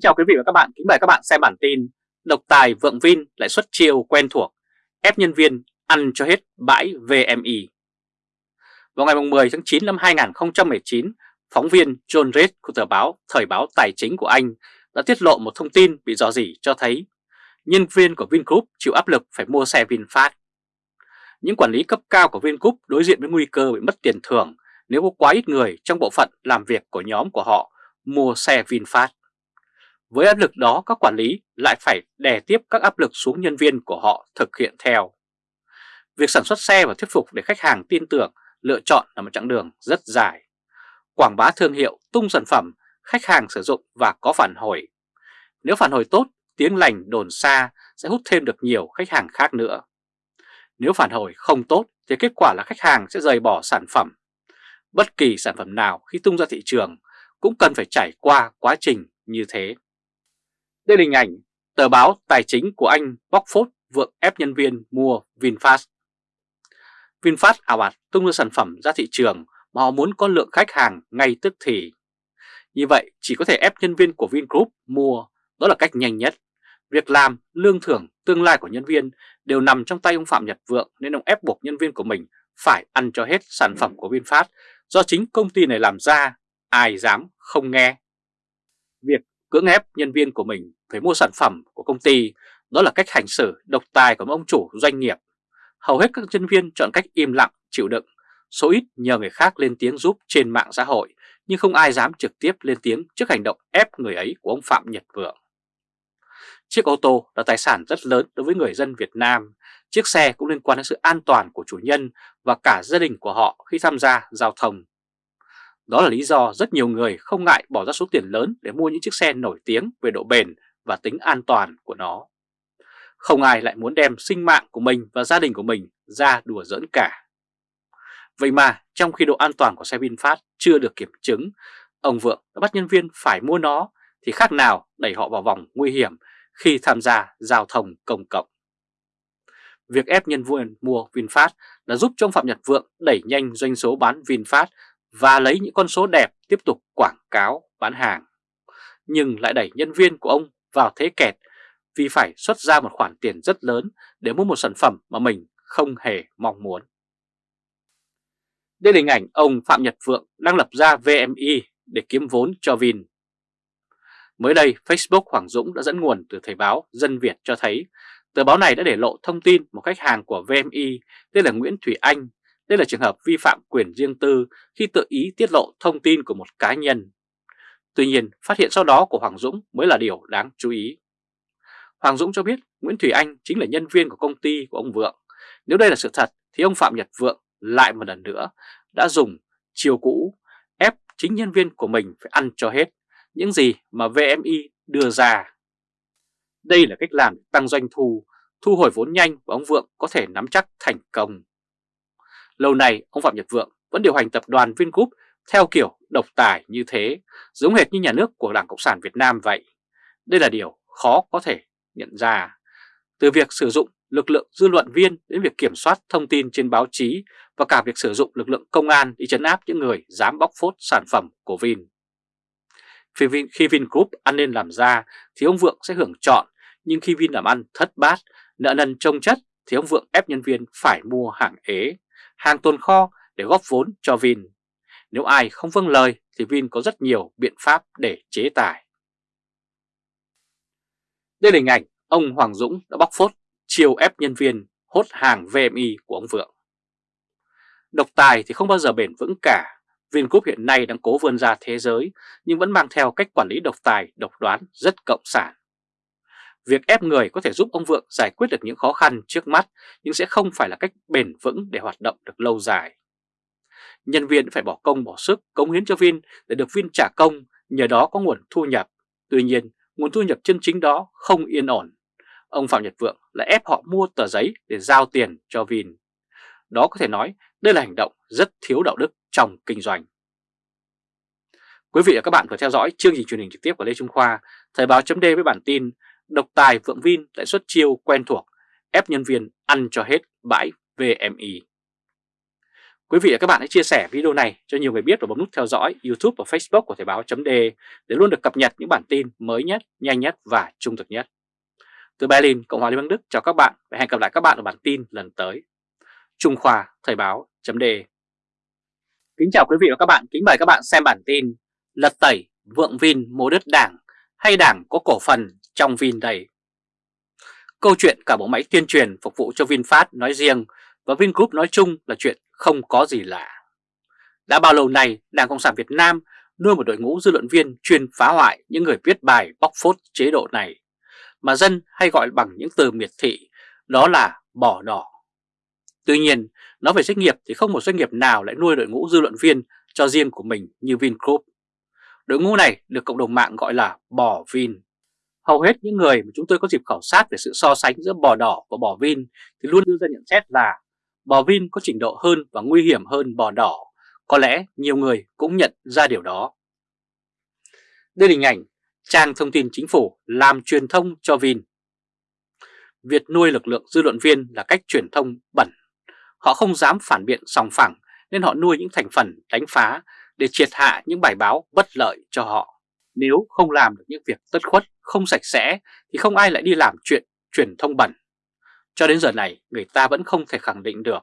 Kính chào quý vị và các bạn, kính mời các bạn xem bản tin Độc tài vượng Vin lại xuất chiêu quen thuộc, ép nhân viên ăn cho hết bãi VMI. Vào ngày 10 tháng 9 năm 2019, phóng viên John Reed của tờ báo Thời báo Tài chính của Anh đã tiết lộ một thông tin bị dò dỉ cho thấy nhân viên của Vingroup chịu áp lực phải mua xe VinFast. Những quản lý cấp cao của Vingroup đối diện với nguy cơ bị mất tiền thưởng nếu có quá ít người trong bộ phận làm việc của nhóm của họ mua xe VinFast. Với áp lực đó các quản lý lại phải đè tiếp các áp lực xuống nhân viên của họ thực hiện theo. Việc sản xuất xe và thuyết phục để khách hàng tin tưởng lựa chọn là một chặng đường rất dài. Quảng bá thương hiệu, tung sản phẩm, khách hàng sử dụng và có phản hồi. Nếu phản hồi tốt, tiếng lành đồn xa sẽ hút thêm được nhiều khách hàng khác nữa. Nếu phản hồi không tốt thì kết quả là khách hàng sẽ rời bỏ sản phẩm. Bất kỳ sản phẩm nào khi tung ra thị trường cũng cần phải trải qua quá trình như thế. Đây là hình ảnh tờ báo tài chính của Anh bóc phốt vượng ép nhân viên mua VinFast. VinFast à ảo ạt tung ra sản phẩm ra thị trường mà họ muốn có lượng khách hàng ngay tức thì. Như vậy chỉ có thể ép nhân viên của Vingroup mua, đó là cách nhanh nhất. Việc làm, lương thưởng, tương lai của nhân viên đều nằm trong tay ông Phạm Nhật Vượng nên ông ép buộc nhân viên của mình phải ăn cho hết sản phẩm của VinFast do chính công ty này làm ra, ai dám không nghe. Việc cưỡng ép nhân viên của mình phải mua sản phẩm của công ty, đó là cách hành xử độc tài của ông chủ doanh nghiệp. Hầu hết các nhân viên chọn cách im lặng, chịu đựng, số ít nhờ người khác lên tiếng giúp trên mạng xã hội, nhưng không ai dám trực tiếp lên tiếng trước hành động ép người ấy của ông Phạm Nhật Vượng. Chiếc ô tô là tài sản rất lớn đối với người dân Việt Nam. Chiếc xe cũng liên quan đến sự an toàn của chủ nhân và cả gia đình của họ khi tham gia giao thông. Đó là lý do rất nhiều người không ngại bỏ ra số tiền lớn để mua những chiếc xe nổi tiếng về độ bền và tính an toàn của nó. Không ai lại muốn đem sinh mạng của mình và gia đình của mình ra đùa giỡn cả. Vậy mà trong khi độ an toàn của xe VinFast chưa được kiểm chứng, ông Vượng đã bắt nhân viên phải mua nó thì khác nào đẩy họ vào vòng nguy hiểm khi tham gia giao thông công cộng. Việc ép nhân viên mua VinFast đã giúp cho ông Phạm Nhật Vượng đẩy nhanh doanh số bán VinFast và lấy những con số đẹp tiếp tục quảng cáo bán hàng. Nhưng lại đẩy nhân viên của ông vào thế kẹt vì phải xuất ra một khoản tiền rất lớn để mua một sản phẩm mà mình không hề mong muốn. Đây là hình ảnh ông Phạm Nhật Vượng đang lập ra VMI để kiếm vốn cho Vin. Mới đây, Facebook Hoàng Dũng đã dẫn nguồn từ Thời báo Dân Việt cho thấy tờ báo này đã để lộ thông tin một khách hàng của VMI tên là Nguyễn Thủy Anh. Đây là trường hợp vi phạm quyền riêng tư khi tự ý tiết lộ thông tin của một cá nhân. Tuy nhiên, phát hiện sau đó của Hoàng Dũng mới là điều đáng chú ý. Hoàng Dũng cho biết Nguyễn Thủy Anh chính là nhân viên của công ty của ông Vượng. Nếu đây là sự thật thì ông Phạm Nhật Vượng lại một lần nữa đã dùng chiều cũ ép chính nhân viên của mình phải ăn cho hết những gì mà VMI đưa ra. Đây là cách làm tăng doanh thu, thu hồi vốn nhanh và ông Vượng có thể nắm chắc thành công. Lâu nay ông Phạm Nhật Vượng vẫn điều hành tập đoàn Vingroup theo kiểu độc tài như thế, giống hệt như nhà nước của Đảng Cộng sản Việt Nam vậy. Đây là điều khó có thể nhận ra. Từ việc sử dụng lực lượng dư luận viên đến việc kiểm soát thông tin trên báo chí và cả việc sử dụng lực lượng công an đi chấn áp những người dám bóc phốt sản phẩm của Vin. Khi Vingroup ăn nên làm ra thì ông Vượng sẽ hưởng chọn, nhưng khi Vin làm ăn thất bát, nợ nần trông chất thì ông Vượng ép nhân viên phải mua hàng ế, hàng tồn kho để góp vốn cho Vin. Nếu ai không vâng lời thì Vin có rất nhiều biện pháp để chế tài. Đây là hình ảnh ông Hoàng Dũng đã bóc phốt chiều ép nhân viên hốt hàng VMI của ông Vượng. Độc tài thì không bao giờ bền vững cả. Vingroup hiện nay đang cố vươn ra thế giới nhưng vẫn mang theo cách quản lý độc tài, độc đoán rất cộng sản. Việc ép người có thể giúp ông Vượng giải quyết được những khó khăn trước mắt nhưng sẽ không phải là cách bền vững để hoạt động được lâu dài. Nhân viên phải bỏ công bỏ sức cống hiến cho Vin để được Vin trả công, nhờ đó có nguồn thu nhập. Tuy nhiên, nguồn thu nhập chân chính đó không yên ổn. Ông Phạm Nhật Vượng lại ép họ mua tờ giấy để giao tiền cho Vin. Đó có thể nói đây là hành động rất thiếu đạo đức trong kinh doanh. Quý vị và các bạn vừa theo dõi chương trình truyền hình trực tiếp của Lê Trung Khoa, Thời báo chấm với bản tin Độc tài Vượng Vin lại xuất chiêu quen thuộc, ép nhân viên ăn cho hết bãi VMI. Quý vị và các bạn hãy chia sẻ video này cho nhiều người biết và bấm nút theo dõi YouTube và Facebook của Thời báo.de để luôn được cập nhật những bản tin mới nhất, nhanh nhất và trung thực nhất. Từ Berlin, Cộng hòa Liên bang Đức chào các bạn và hẹn gặp lại các bạn ở bản tin lần tới. Trung Khoa Thời báo.de Kính chào quý vị và các bạn, kính mời các bạn xem bản tin Lật tẩy vượng Vin mua đất đảng hay đảng có cổ phần trong Vin đây Câu chuyện cả bộ máy tuyên truyền phục vụ cho VinFast nói riêng và Vingroup nói chung là chuyện không có gì lạ. Đã bao lâu nay, Đảng Cộng sản Việt Nam nuôi một đội ngũ dư luận viên chuyên phá hoại những người viết bài bóc phốt chế độ này, mà dân hay gọi bằng những từ miệt thị, đó là bỏ đỏ. Tuy nhiên, nói về doanh nghiệp thì không một doanh nghiệp nào lại nuôi đội ngũ dư luận viên cho riêng của mình như Vingroup. Đội ngũ này được cộng đồng mạng gọi là bỏ Vin. Hầu hết những người mà chúng tôi có dịp khảo sát về sự so sánh giữa bò đỏ và bò Vin thì luôn đưa ra nhận xét là bò Vin có trình độ hơn và nguy hiểm hơn bò đỏ. Có lẽ nhiều người cũng nhận ra điều đó. Đây là hình ảnh trang thông tin chính phủ làm truyền thông cho Vin. Việc nuôi lực lượng dư luận viên là cách truyền thông bẩn. Họ không dám phản biện sòng phẳng nên họ nuôi những thành phần đánh phá để triệt hạ những bài báo bất lợi cho họ. Nếu không làm được những việc tất khuất, không sạch sẽ thì không ai lại đi làm chuyện truyền thông bẩn. Cho đến giờ này, người ta vẫn không thể khẳng định được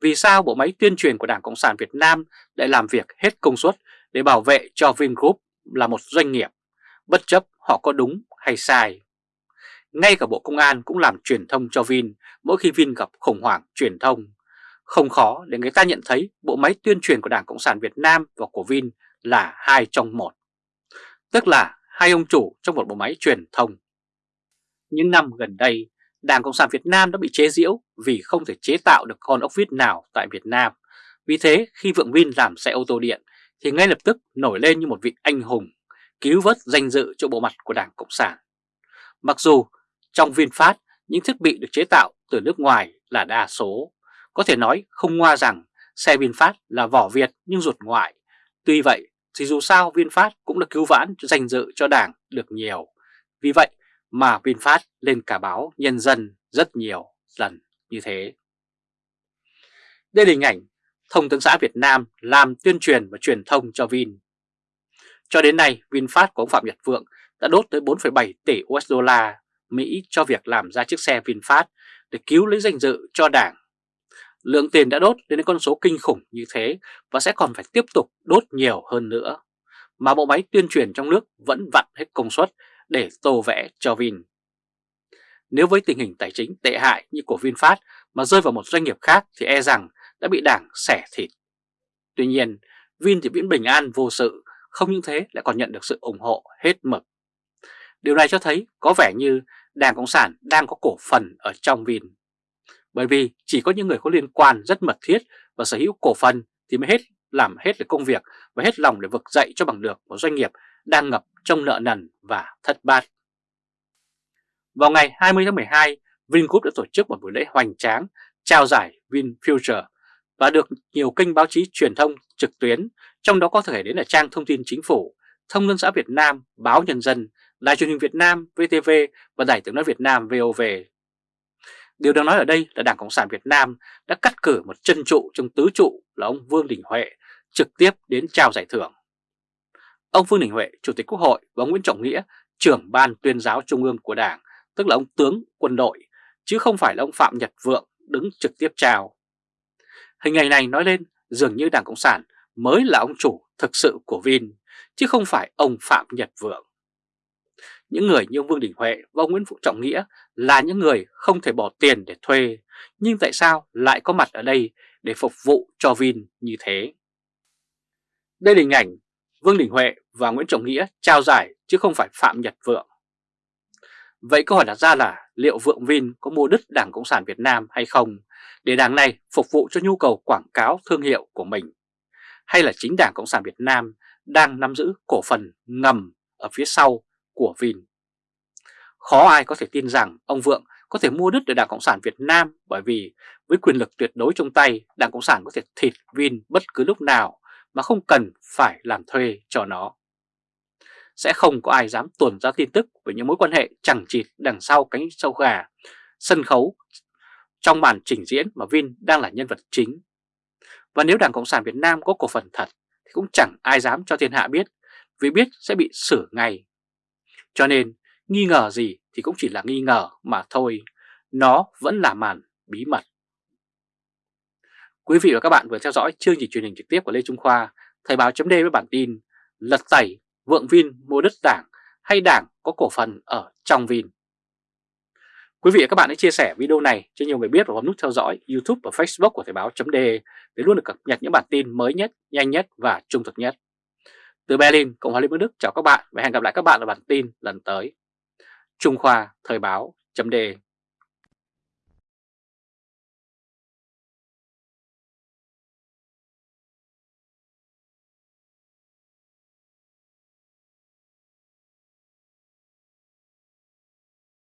vì sao bộ máy tuyên truyền của Đảng Cộng sản Việt Nam lại làm việc hết công suất để bảo vệ cho Vingroup là một doanh nghiệp, bất chấp họ có đúng hay sai. Ngay cả Bộ Công an cũng làm truyền thông cho Vin mỗi khi Vin gặp khủng hoảng truyền thông. Không khó để người ta nhận thấy bộ máy tuyên truyền của Đảng Cộng sản Việt Nam và của Vin là hai trong một. Tức là hai ông chủ trong một bộ máy truyền thông. Những năm gần đây, Đảng Cộng sản Việt Nam đã bị chế giễu vì không thể chế tạo được con ốc vít nào tại Việt Nam. Vì thế khi Vượng Vin làm xe ô tô điện thì ngay lập tức nổi lên như một vị anh hùng, cứu vớt danh dự cho bộ mặt của Đảng Cộng sản. Mặc dù trong VinFast những thiết bị được chế tạo từ nước ngoài là đa số, có thể nói không ngoa rằng xe VinFast là vỏ Việt nhưng ruột ngoại. Tuy vậy thì dù sao VinFast cũng đã cứu vãn danh dự cho Đảng được nhiều. Vì vậy mà VinFast lên cả báo Nhân dân rất nhiều lần như thế. Đây là hình ảnh Thông tấn xã Việt Nam làm tuyên truyền và truyền thông cho Vin. Cho đến nay, VinFast của ông Phạm Nhật Vượng đã đốt tới 4,7 tỷ USD Mỹ cho việc làm ra chiếc xe VinFast để cứu lấy danh dự cho đảng. Lượng tiền đã đốt đến con số kinh khủng như thế và sẽ còn phải tiếp tục đốt nhiều hơn nữa. Mà bộ máy tuyên truyền trong nước vẫn vặn hết công suất để tô vẽ cho Vin. Nếu với tình hình tài chính tệ hại như của VinFast mà rơi vào một doanh nghiệp khác thì e rằng đã bị đảng xẻ thịt. Tuy nhiên, Vin thì vẫn bình an vô sự, không những thế lại còn nhận được sự ủng hộ hết mực. Điều này cho thấy có vẻ như Đảng Cộng sản đang có cổ phần ở trong Vin. Bởi vì chỉ có những người có liên quan rất mật thiết và sở hữu cổ phần thì mới hết làm hết được công việc và hết lòng để vực dậy cho bằng được một doanh nghiệp đang ngập trong nợ nần và thất bát. Vào ngày 20 tháng 12, Vingroup đã tổ chức một buổi lễ hoành tráng trao giải VinFuture và được nhiều kênh báo chí truyền thông trực tuyến, trong đó có thể đến là trang thông tin chính phủ, Thông tấn xã Việt Nam, Báo Nhân dân, Đài truyền hình Việt Nam, VTV và Đài tiếng nói Việt Nam VOV. Điều đang nói ở đây là Đảng Cộng sản Việt Nam đã cắt cử một chân trụ trong tứ trụ là ông Vương Đình Huệ trực tiếp đến trao giải thưởng. Ông Vương Đình Huệ, Chủ tịch Quốc hội và ông Nguyễn Trọng Nghĩa, trưởng ban tuyên giáo trung ương của Đảng, tức là ông tướng quân đội, chứ không phải là ông Phạm Nhật Vượng đứng trực tiếp trao. Hình ảnh này nói lên dường như Đảng Cộng sản mới là ông chủ thực sự của Vin, chứ không phải ông Phạm Nhật Vượng. Những người như ông Vương Đình Huệ và ông Nguyễn Phú Trọng Nghĩa là những người không thể bỏ tiền để thuê, nhưng tại sao lại có mặt ở đây để phục vụ cho Vin như thế? Đây là hình ảnh Vương Đình Huệ và Nguyễn Trọng Nghĩa trao giải chứ không phải Phạm Nhật Vượng. Vậy câu hỏi đặt ra là liệu Vượng Vin có mua đứt Đảng Cộng sản Việt Nam hay không để đảng này phục vụ cho nhu cầu quảng cáo thương hiệu của mình? Hay là chính Đảng Cộng sản Việt Nam đang nắm giữ cổ phần ngầm ở phía sau của Vin? Khó ai có thể tin rằng ông Vượng có thể mua đứt được Đảng Cộng sản Việt Nam bởi vì với quyền lực tuyệt đối trong tay, Đảng Cộng sản có thể thịt Vin bất cứ lúc nào mà không cần phải làm thuê cho nó. Sẽ không có ai dám tuồn ra tin tức về những mối quan hệ chẳng chịt đằng sau cánh sâu gà, sân khấu trong màn trình diễn mà Vin đang là nhân vật chính. Và nếu Đảng Cộng sản Việt Nam có cổ phần thật thì cũng chẳng ai dám cho thiên hạ biết vì biết sẽ bị xử ngay. Cho nên nghi ngờ gì thì cũng chỉ là nghi ngờ mà thôi, nó vẫn là màn bí mật. Quý vị và các bạn vừa theo dõi chương trình truyền hình trực tiếp của Lê Trung Khoa, Thời báo chấm với bản tin Lật tẩy, vượng Vin mua đất đảng hay đảng có cổ phần ở trong Vin. Quý vị và các bạn hãy chia sẻ video này cho nhiều người biết và bấm nút theo dõi YouTube và Facebook của Thời báo.de để luôn được cập nhật những bản tin mới nhất, nhanh nhất và trung thực nhất. Từ Berlin, Cộng hòa Liên bang Đức chào các bạn và hẹn gặp lại các bạn ở bản tin lần tới. Trung Khoa Thời báo.de